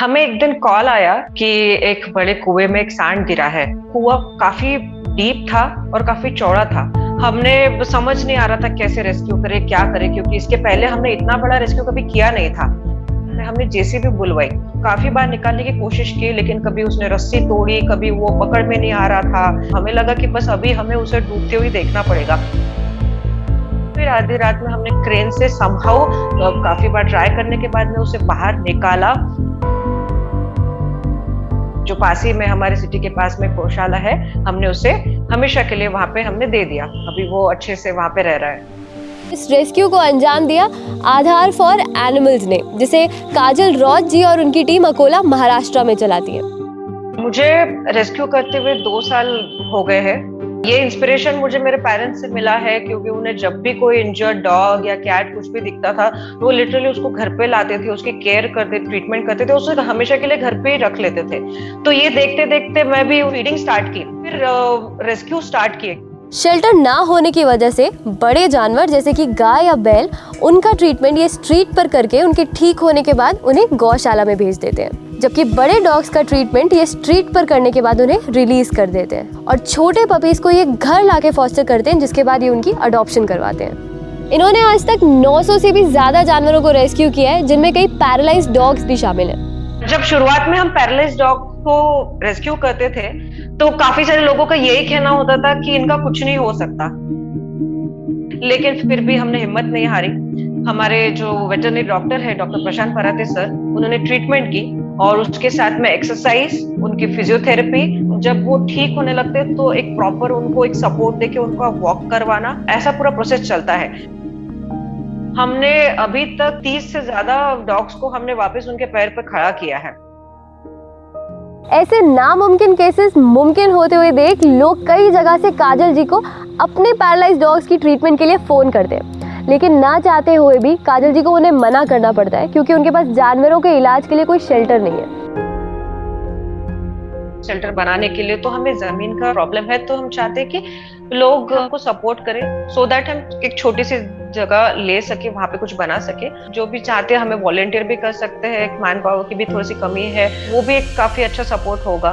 हमें एक दिन कॉल आया कि एक बड़े कुएँ में एक सांड गिरा है। कुआ काफ़ी डीप था और काफ़ी चौड़ा था। हमने समझ नहीं आ रहा था कैसे रेस्क्यू करे, क्या करे, क्योंकि इसके पहले हमने इतना बड़ा रेस्क्यू कभी किया नहीं था। हमने जेसीबी बुलवाई। काफ़ी बार निकालने की कोशिश की, लेकिन कभी उसने रस्सी तोड़ी, कभी वो पकड़ में नहीं आ रहा था। हमें लगा कि बस अभी हमें उसे डूबते हुए देखना पड़ेगा। फिर आधी रात में हमने क्रेन से संभव काफ़ी बार ट्राई करने के बाद में उसे बाहर निकाला। जो पास ही में हमारे सिटी के पास में गौशाला है हमने उसे हमेशा के लिए वहाँ पे हमने दे दिया। अभी वो अच्छे से वहाँ पे रह रहा है। इस रेस्क्यू को अंजाम दिया आधार फॉर एनिमल्स ने जिसे काजल रॉज जी और उनकी टीम अकोला महाराष्ट्र में चलाती है। मुझे रेस्क्यू करते हुए दो साल हो गए हैं। ये इंस्पिरेशन मुझे मेरे पेरेंट्स से मिला है क्योंकि उन्हें जब भी कोई इंजर्ड डॉग या कैट कुछ भी दिखता था तो वो लिटरली उसको घर पे लाते थे, उसकी केयर करते ट्रीटमेंट करते थे, उसे हमेशा के लिए घर पे ही रख लेते थे। तो ये देखते देखते मैं भी फीडिंग स्टार्ट की, फिर रेस्क्यू स्टार्ट किए। शेल्टर ना होने की वजह से बड़े जानवर जैसे कि गाय या बैल, उनका ट्रीटमेंट ये स्ट्रीट पर करके उनके ठीक होने के बाद उन्हें गौशाला में भेज देते हैं। जबकि बड़े डॉग्स का ट्रीटमेंट ये स्ट्रीट पर करने के बाद उन्हें रिलीज़ कर देते हैं और छोटे पपीज को ये घर लाके फॉस्टर करते हैं, जिसके बाद ये उनकी अडॉप्शन करवाते हैं। इन्होंने आज तक 900 से भी ज़्यादा जानवरों को रेस्क्यू किया है, जिनमें कई पैरालाइज डॉग्स भी शामिल हैं। जब शुरुआत में हम पैरालाइज डॉग को रेस्क्यू करते थे तो काफ़ी सारे लोगों का यही कहना होता था कि इनका कुछ नहीं हो सकता। लेकिन फिर भी हमने हिम्मत नहीं हारी। हमारे जो वेटरनरी डॉक्टर है डॉक्टर प्रशांत पराते सर उन्होंने ट्रीटमेंट की। और उसके साथ में एक्सरसाइज उनकी फिजियोथेरेपी जब वो ठीक होने लगते तो एक प्रॉपर उनको एक सपोर्ट देके उनको वॉक करवाना, ऐसा पूरा प्रोसेस चलता है। हमने अभी तक 30 से ज़्यादा डॉग्स को हमने वापस उनके पैर पर खड़ा किया है। ऐसे नामुमकिन केसेस मुमकिन होते हुए देख, लोग कई जगह से काजल जी को अपने पैरालाइज डॉग्स की ट्रीटमेंट के लिए फ़ोन करते हैं। लेकिन ना चाहते हुए भी काजल जी को उन्हें मना करना पड़ता है, क्योंकि उनके पास जानवरों के इलाज के लिए कोई शेल्टर नहीं है। शेल्टर बनाने के लिए तो हमें ज़मीन का प्रॉब्लम है तो हम चाहते हैं कि लोग हमको सपोर्ट करें सो so दैट हम एक छोटी सी जगह ले सके, वहाँ पे कुछ बना सके। जो भी चाहते हैं, हमें वॉलेंटियर भी कर सकते हैं मैन पावर की भी थोड़ी सी कमी है, वो भी एक काफ़ी अच्छा सपोर्ट होगा।